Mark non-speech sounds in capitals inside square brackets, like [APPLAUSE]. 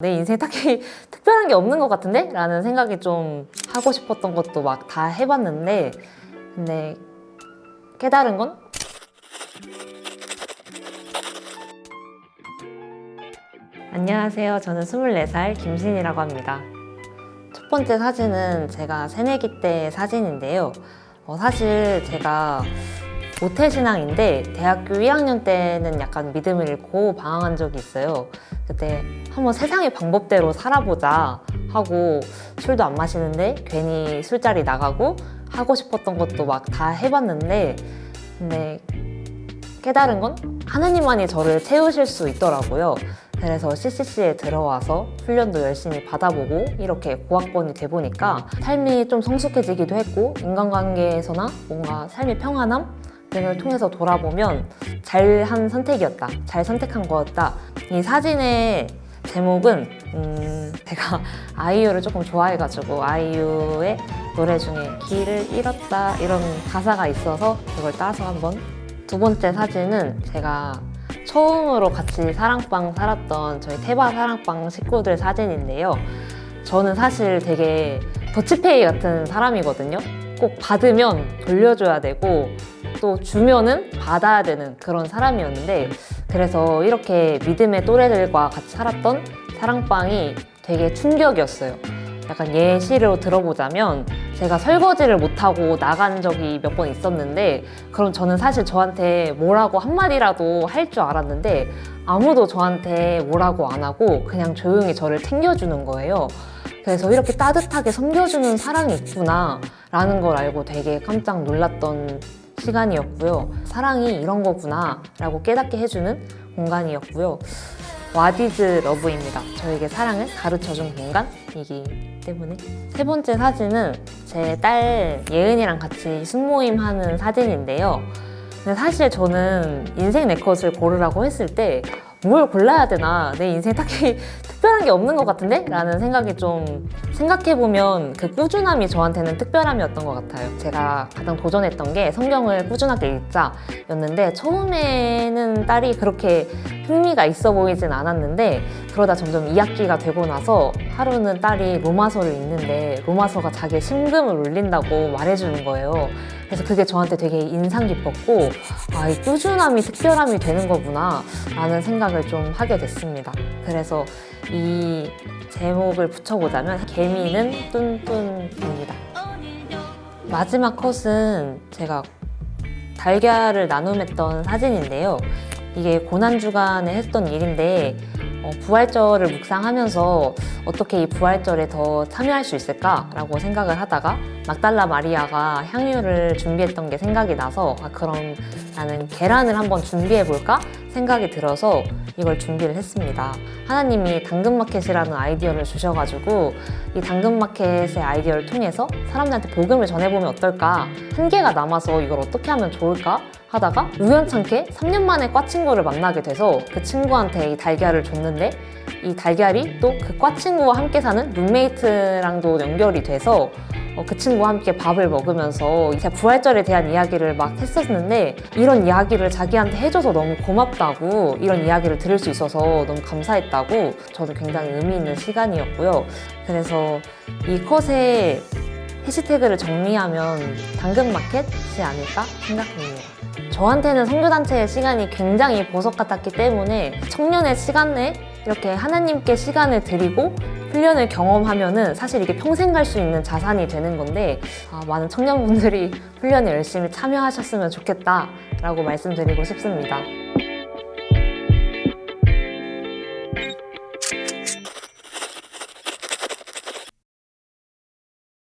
내 인생에 딱히 [LAUGHS] 특별한 게 없는 것 같은데? 라는 생각이 좀 하고 싶었던 것도 막 다 해봤는데 근데 깨달은 건 안녕하세요. 저는 24살 김신이라고 합니다. 첫 번째 사진은 제가 새내기 때 사진인데요. 어, 사실 제가 모태신앙인데 대학교 1학년 때는 약간 믿음을 잃고 방황한 적이 있어요. 그때 한번 세상의 방법대로 살아보자 하고 술도 안 마시는데 괜히 술자리 나가고 하고 싶었던 것도 막 다 해봤는데 근데 깨달은 건 하나님만이 저를 채우실 수 있더라고요. 그래서 CCC에 들어와서 훈련도 열심히 받아보고 이렇게 고학번이 돼 보니까 삶이 좀 성숙해지기도 했고 인간관계에서나 뭔가 삶의 평안함 등을 통해서 돌아보면 잘한 선택이었다. 잘 선택한 거였다. 이 사진의 제목은 음, 제가 [LAUGHS] 아이유를 조금 좋아해가지고 아이유의 노래 중에 길을 잃었다 이런 가사가 있어서 그걸 따서 한번 두 번째 사진은 제가 처음으로 같이 사랑방 살았던 저희 태바 사랑방 식구들 사진인데요. 저는 사실 되게 더치페이 같은 사람이거든요. 꼭 받으면 돌려줘야 되고 또 주면은 받아야 되는 그런 사람이었는데 그래서 이렇게 믿음의 또래들과 같이 살았던 사랑방이 되게 충격이었어요. 약간 예시로 들어보자면 제가 설거지를 못하고 나간 적이 몇 번 있었는데 그럼 저는 사실 저한테 뭐라고 한마디라도 할 줄 알았는데 아무도 저한테 뭐라고 안 하고 그냥 조용히 저를 챙겨주는 거예요. 그래서 이렇게 따뜻하게 섬겨주는 사랑이 있구나 라는 걸 알고 되게 깜짝 놀랐던 시간이었고요. 사랑이 이런 거구나 라고 깨닫게 해주는 공간이었고요. 와디즈 러브입니다. 저에게 사랑을 가르쳐준 공간이기 때문에 세 번째 사진은 제 딸 예은이랑 같이 숙모임 하는 사진인데요. 근데 사실 저는 인생 내 컷을 고르라고 했을 때 뭘 골라야 되나 내 인생에 딱히 [LAUGHS] 특별한 게 없는 것 같은데? 라는 생각이 좀 생각해보면 그 꾸준함이 저한테는 특별함이었던 것 같아요 제가 가장 도전했던 게 성경을 꾸준하게 읽자 였는데 처음에는 딸이 그렇게 흥미가 있어 보이진 않았는데 그러다 점점 2학기가 되고 나서 하루는 딸이 로마서를 읽는데 로마서가 자기의 심금을 울린다고 말해주는 거예요 그래서 그게 저한테 되게 인상 깊었고 아, 이 꾸준함이 특별함이 되는 거구나 라는 생각을 좀 하게 됐습니다. 그래서 이 제목을 붙여보자면 개미는 뚠뚠입니다. 마지막 컷은 제가 달걀을 나눔했던 사진인데요. 이게 고난주간에 했던 일인데 어, 부활절을 묵상하면서 어떻게 이 부활절에 더 참여할 수 있을까라고 생각을 하다가 막달라 마리아가 향유를 준비했던 게 생각이 나서 아, 그럼 나는 계란을 한번 준비해 볼까? 생각이 들어서 이걸 준비를 했습니다. 하나님이 당근마켓이라는 아이디어를 주셔가지고 이 당근마켓의 아이디어를 통해서 사람들한테 복음을 전해보면 어떨까? 한 개가 남아서 이걸 어떻게 하면 좋을까? 하다가 우연찮게 3년 만에 과 친구를 만나게 돼서 그 친구한테 이 달걀을 줬는데 이 달걀이 또 그 과 친구와 함께 사는 룸메이트랑도 연결이 돼서 어, 그 친구와 함께 밥을 먹으면서 이제 부활절에 대한 이야기를 막 했었는데 이런 이야기를 자기한테 해줘서 너무 고맙다고 이런 이야기를 들을 수 있어서 너무 감사했다고 저도 굉장히 의미 있는 시간이었고요. 그래서 이 컷에 해시태그를 정리하면 당근마켓이 아닐까 생각합니다. 저한테는 선교단체의 시간이 굉장히 보석 같았기 때문에 청년의 시간 내 이렇게 하나님께 시간을 드리고 훈련을 경험하면 은 사실 이게 평생 갈 수 있는 자산이 되는 건데 아, 많은 청년분들이 훈련에 열심히 참여하셨으면 좋겠다라고 말씀드리고 싶습니다.